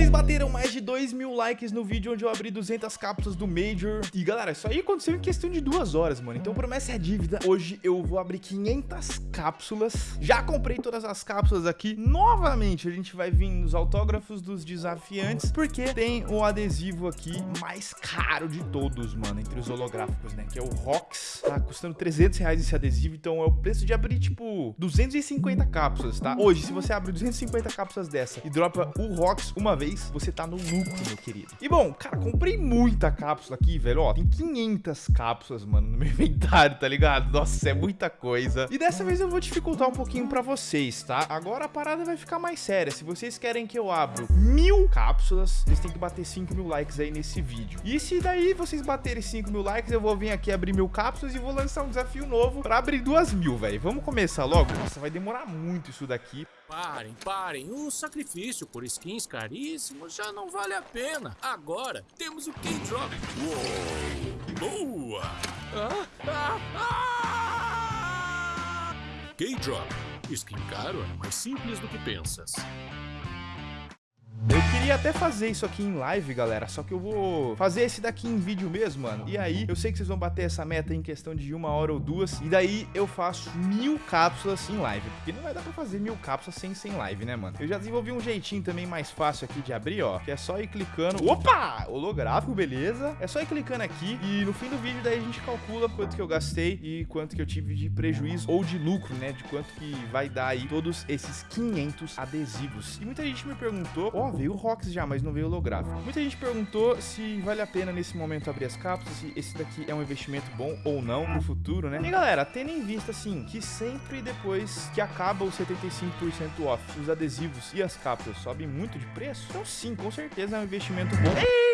Vocês bateram mais de 2 mil likes no vídeo onde eu abri 200 cápsulas do Major. E galera, isso aí aconteceu em questão de duas horas, mano. Então promessa é dívida. Hoje eu vou abrir 500 cápsulas. Já comprei todas as cápsulas aqui. Novamente, a gente vai vir nos autógrafos dos desafiantes, porque tem o adesivo aqui mais caro de todos, mano, entre os holográficos, né? Que é o Rox. Tá custando 300 reais esse adesivo, então é o preço de abrir, tipo, 250 cápsulas, tá? Hoje, se você abre 250 cápsulas dessa e dropa o Rox uma vez, você tá no lucro, meu querido. E bom, cara, comprei muita cápsula aqui, velho, ó, tem 500 cápsulas, mano, no meu inventário, tá ligado? Nossa, é muita coisa. E dessa vez eu vou dificultar um pouquinho pra vocês, tá? Agora a parada vai ficar mais séria. Se vocês querem que eu abra mil cápsulas, vocês têm que bater 5 mil likes aí nesse vídeo. E se daí vocês baterem 5 mil likes, eu vou vir aqui abrir mil cápsulas e vou lançar um desafio novo pra abrir duas mil, velho. Vamos começar logo? Nossa, vai demorar muito isso daqui. Parem, parem. O sacrifício por skins caríssimos já não vale a pena. Agora temos o K-Drop. Boa! Ah, ah, ah! K-Drop. Skin caro é mais simples do que pensas. Queria até fazer isso aqui em live, galera, só que eu vou fazer esse daqui em vídeo mesmo, mano. E aí, eu sei que vocês vão bater essa meta em questão de uma hora ou duas, e daí eu faço mil cápsulas em live, porque não vai dar pra fazer mil cápsulas sem, sem live, né, mano? Eu já desenvolvi um jeitinho também mais fácil aqui de abrir, ó, que é só ir clicando... Opa! Holográfico, beleza? É só ir clicando aqui, e no fim do vídeo daí a gente calcula quanto que eu gastei e quanto que eu tive de prejuízo ou de lucro, né, de quanto que vai dar aí todos esses 500 adesivos. E muita gente me perguntou, ó, veio o Rox já, mas não veio holográfico. Muita gente perguntou se vale a pena nesse momento abrir as cápsulas, se esse daqui é um investimento bom ou não no futuro, né? E galera, tendo em vista assim, que sempre depois que acaba o 75% off, os adesivos e as cápsulas sobem muito de preço, então sim, com certeza é um investimento bom.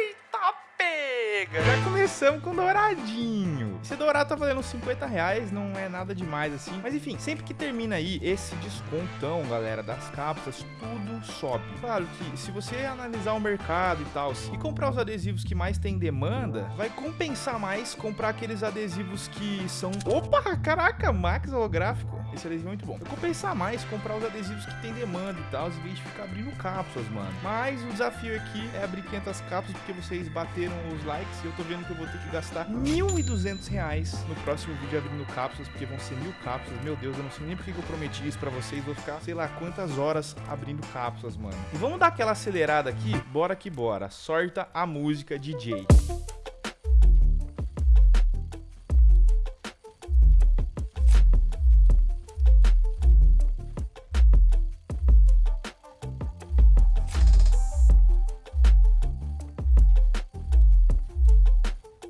Já começamos com douradinho. Esse dourado tá valendo 50 reais, não é nada demais assim. Mas enfim, sempre que termina aí esse descontão, galera, das cápsulas, tudo sobe. Claro que se você analisar o mercado e tal, e comprar os adesivos que mais tem demanda, vai compensar mais comprar aqueles adesivos que são... Opa, caraca, Max holográfico. Esse adesivo é muito bom. Vai compensar mais comprar os adesivos que tem demanda e tal, em vez de ficar abrindo cápsulas, mano. Mas o desafio aqui é abrir 500 cápsulas, porque vocês bateram os likes e eu tô vendo que eu vou ter que gastar 1.200 reais no próximo vídeo abrindo cápsulas, porque vão ser mil cápsulas. Meu Deus, eu não sei nem porque que eu prometi isso pra vocês. Vou ficar, sei lá, quantas horas abrindo cápsulas, mano. E vamos dar aquela acelerada aqui? Bora que bora. Sorta a música, DJ.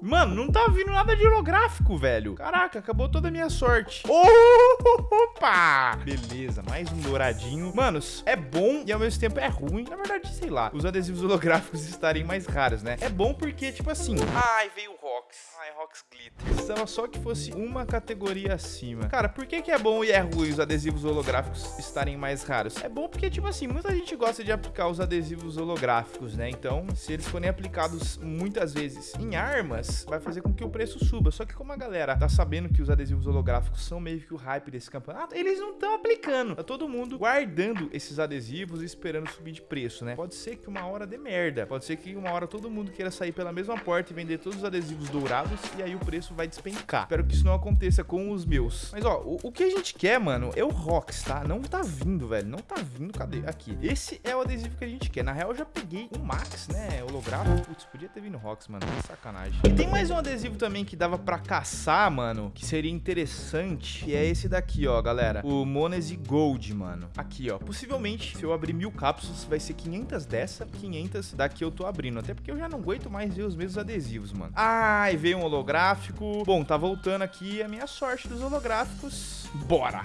Mano, não tá vindo nada de holográfico, velho. Caraca, acabou toda a minha sorte. Opa! Beleza, mais um douradinho. Manos, é bom e ao mesmo tempo é ruim. Na verdade, sei lá, os adesivos holográficos estarem mais raros, né? É bom porque, tipo assim... Ai, veio o Rox. Rox Glitter. Precisava só que fosse uma categoria acima. Cara, por que que é bom e é ruim os adesivos holográficos estarem mais raros? É bom porque, tipo assim, muita gente gosta de aplicar os adesivos holográficos, né? Então, se eles forem aplicados muitas vezes em armas, vai fazer com que o preço suba. Só que como a galera tá sabendo que os adesivos holográficos são meio que o hype desse campeonato, eles não estão aplicando. Tá todo mundo guardando esses adesivos e esperando subir de preço, né? Pode ser que uma hora dê merda. Pode ser que uma hora todo mundo queira sair pela mesma porta e vender todos os adesivos dourados e aí o preço vai despencar. Espero que isso não aconteça com os meus. Mas ó, o, o que a gente quer, mano, é o Rox, tá? Não tá vindo, velho. Não tá vindo. Cadê? Aqui. Esse é o adesivo que a gente quer. Na real, eu já peguei um Max, né? Holográfico. Putz, podia ter vindo Rox, mano. Que sacanagem. E tem mais um adesivo também que dava pra caçar, mano, que seria interessante, e é esse daqui, ó, galera. O Monese Gold, mano. Aqui, ó. Possivelmente, se eu abrir mil cápsulas, vai ser 500 dessa, 500 daqui eu tô abrindo. Até porque eu já não aguento mais ver os mesmos adesivos, mano. Ai, veio um holográfico. Bom, tá voltando aqui a minha sorte dos holográficos. Bora!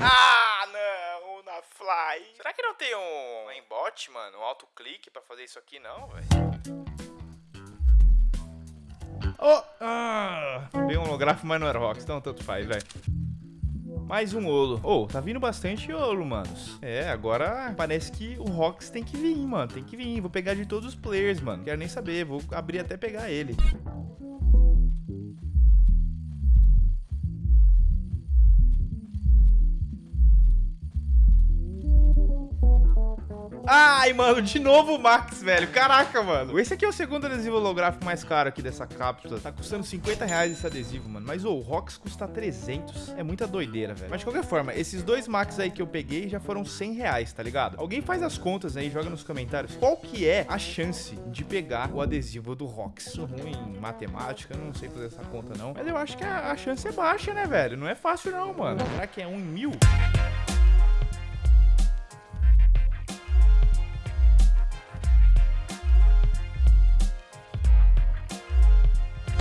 Ah, não, na Fly. Será que não tem um aimbot, mano? Um autoclique pra fazer isso aqui, não, velho? Oh, ah, veio um holográfico, mas não era Rox, então tanto faz, velho. Mais um olo. Ô, oh, tá vindo bastante olo, manos. É, agora parece que o Rox tem que vir, mano. Tem que vir. Vou pegar de todos os players, mano. Quero nem saber. Vou abrir até pegar ele. Ai, mano, de novo o Max, velho. Caraca, mano. Esse aqui é o segundo adesivo holográfico mais caro aqui dessa cápsula. Tá custando 50 reais esse adesivo, mano. Mas, oh, o Rox custa 300. É muita doideira, velho. Mas, de qualquer forma, esses dois Max aí que eu peguei já foram 100 reais, tá ligado? Alguém faz as contas aí, joga nos comentários. Qual que é a chance de pegar o adesivo do Rox? Sou ruim em matemática, não sei fazer essa conta, não. Mas eu acho que a, chance é baixa, né, velho? Não é fácil, não, mano. Será que é um em mil?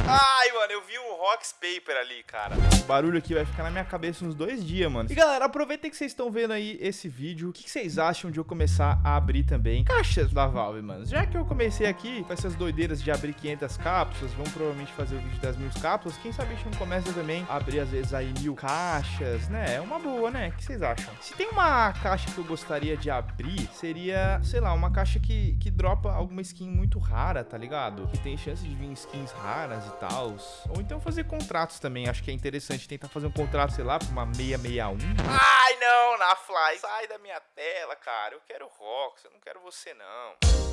Ah! Ai, mano, eu vi o Rocks Paper ali, cara. Esse barulho aqui vai ficar na minha cabeça uns dois dias, mano. E galera, aproveitem que vocês estão vendo aí esse vídeo. O que vocês acham de eu começar a abrir também caixas da Valve, mano? Já que eu comecei aqui com essas doideiras de abrir 500 cápsulas, vamos provavelmente fazer o vídeo das mil cápsulas. Quem sabe a gente não começa também a abrir às vezes aí mil caixas, né? É uma boa, né? O que vocês acham? Se tem uma caixa que eu gostaria de abrir, seria, sei lá, uma caixa que, que dropa alguma skin muito rara, tá ligado? Que tem chance de vir skins raras e tal tal. Ou então fazer contratos também. Acho que é interessante tentar fazer um contrato, sei lá, pra uma 661. Ai, não, na Fly. Sai da minha tela, cara. Eu quero Rox, eu não quero você, não.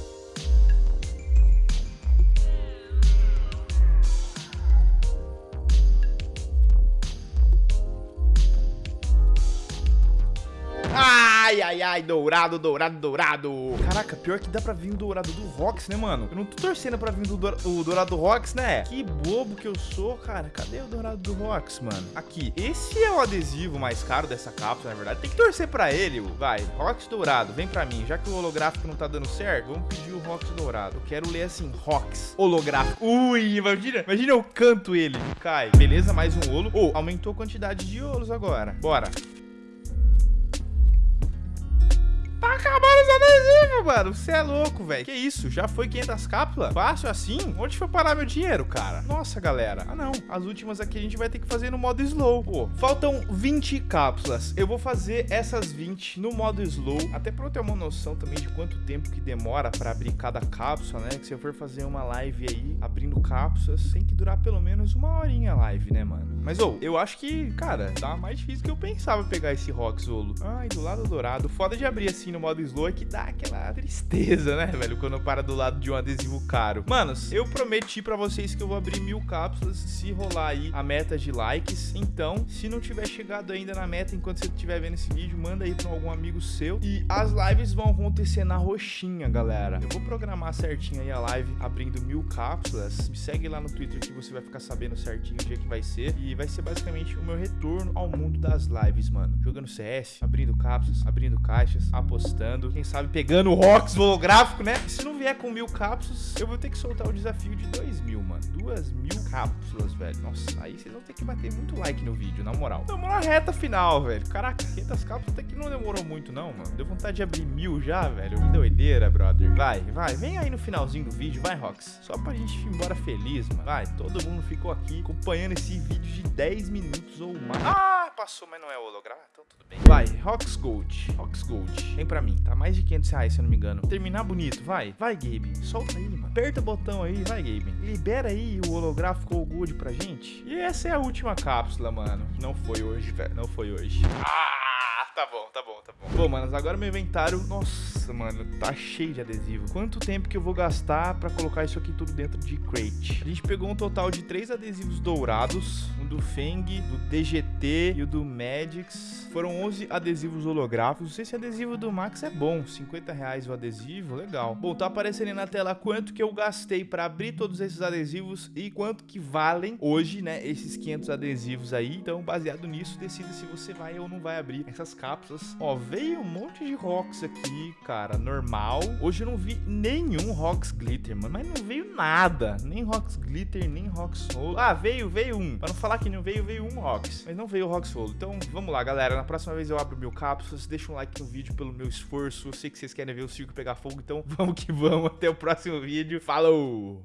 Ai, ai, ai, dourado, dourado, dourado. Caraca, pior que dá pra vir o dourado do Rox, né, mano? Eu não tô torcendo pra vir do dourado do Rox, né? Que bobo que eu sou, cara. Cadê o dourado do Rox, mano? Aqui. Esse é o adesivo mais caro dessa cápsula, na verdade. Tem que torcer pra ele, vai. Rox dourado, vem pra mim. Já que o holográfico não tá dando certo, vamos pedir o Rox dourado. Eu quero ler assim, Rox holográfico. Ui, imagina, imagina eu canto ele. Cai. Beleza, mais um olo. Oh, aumentou a quantidade de olos agora. Bora. Tá acabando os adesivos, mano. Você é louco, velho. Que isso? Já foi 500 cápsulas? Fácil assim? Onde foi parar meu dinheiro, cara? Nossa, galera. Ah, não. As últimas aqui a gente vai ter que fazer no modo slow. Pô, faltam 20 cápsulas. Eu vou fazer essas 20 no modo slow. Até pra eu ter uma noção também de quanto tempo que demora pra abrir cada cápsula, né? Que se eu for fazer uma live aí, abrindo cápsulas, tem que durar pelo menos uma horinha a live, né, mano? Mas, ô, oh, eu acho que, cara, tá mais difícil que eu pensava pegar esse Rock Zolo. Ai, do lado dourado. Foda de abrir assim no modo slow é que dá aquela tristeza, né, velho? Quando para do lado de um adesivo caro. Manos, eu prometi pra vocês que eu vou abrir mil cápsulas se rolar aí a meta de likes. Então, se não tiver chegado ainda na meta enquanto você estiver vendo esse vídeo, manda aí pra algum amigo seu. E as lives vão acontecer na roxinha, galera. Eu vou programar certinho aí a live abrindo mil cápsulas. Me segue lá no Twitter que você vai ficar sabendo certinho o dia que vai ser. E vai ser basicamente o meu retorno ao mundo das lives, mano. Jogando CS, abrindo cápsulas, abrindo caixas, apostando. Quem sabe pegando o Rox holográfico, né? E se não vier com mil cápsulas, eu vou ter que soltar o desafio de dois mil, mano. Duas mil cápsulas, velho. Nossa, aí vocês vão ter que bater muito like no vídeo, na moral. Vamos na reta final, velho. Caraca, 500 cápsulas até que não demorou muito, não, mano. Deu vontade de abrir mil já, velho. Que doideira, brother. Vai, vai. Vem aí no finalzinho do vídeo, vai, Rox. Só pra gente ir embora feliz, mano. Vai, todo mundo ficou aqui acompanhando esse vídeo de 10 minutos ou mais. Ah, passou, mas não é holográfico, então tudo bem. Vai, Rox Gold. Rox Gold. Vem pra mim, tá mais de 500 reais, se eu não me engano. Terminar bonito, vai. Vai, Gabe. Solta aí, mano. Aperta o botão aí, vai, Gabe. Libera aí o holográfico ou Gold pra gente. E essa é a última cápsula, mano. Não foi hoje, velho. Não foi hoje. Ah, tá bom, tá bom, tá bom. Bom, manos, agora meu inventário... Nossa, mano, tá cheio de adesivo. Quanto tempo que eu vou gastar pra colocar isso aqui tudo dentro de crate? A gente pegou um total de três adesivos dourados. Um do Feng, do DGT e o do Magix. Foram 11 adesivos holográficos. Não sei se adesivo do Max é bom. 50 reais o adesivo, legal. Bom, tá aparecendo aí na tela quanto que eu gastei pra abrir todos esses adesivos e quanto que valem hoje, né, esses 500 adesivos aí. Então, baseado nisso, decida se você vai ou não vai abrir essas cápsulas. Ó, veio um monte de rocks aqui, cara, normal. Hoje eu não vi nenhum rocks glitter, mano, mas não veio nada. Nem rocks glitter, nem rocks solo. Ah, veio, veio um. Pra não falar que não veio, veio um rocks. Mas não veio rocks solo. Então, vamos lá, galera. Na próxima vez eu abro mil cápsulas. Deixa um like no vídeo pelo meu esforço. Eu sei que vocês querem ver o circo pegar fogo, então vamos que vamos. Até o próximo vídeo. Falou!